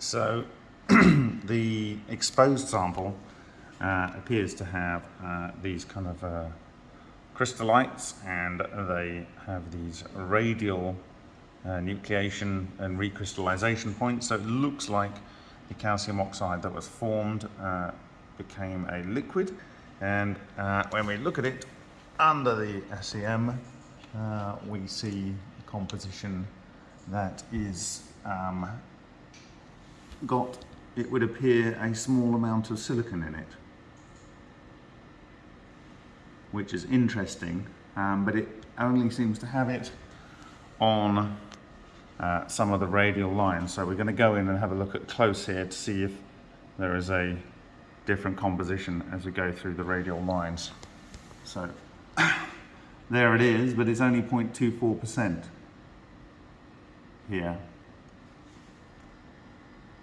So the exposed sample uh, appears to have uh, these kind of uh, crystallites and they have these radial uh, nucleation and recrystallization points. So it looks like the calcium oxide that was formed uh, became a liquid. And uh, when we look at it under the SEM, we see a composition that is um, got, it would appear, a small amount of silicon in it, which is interesting, um, but it only seems to have it on uh, some of the radial lines. So we're going to go in and have a look at close here to see if there is a different composition as we go through the radial lines. So there it is, but it's only 0.24% here.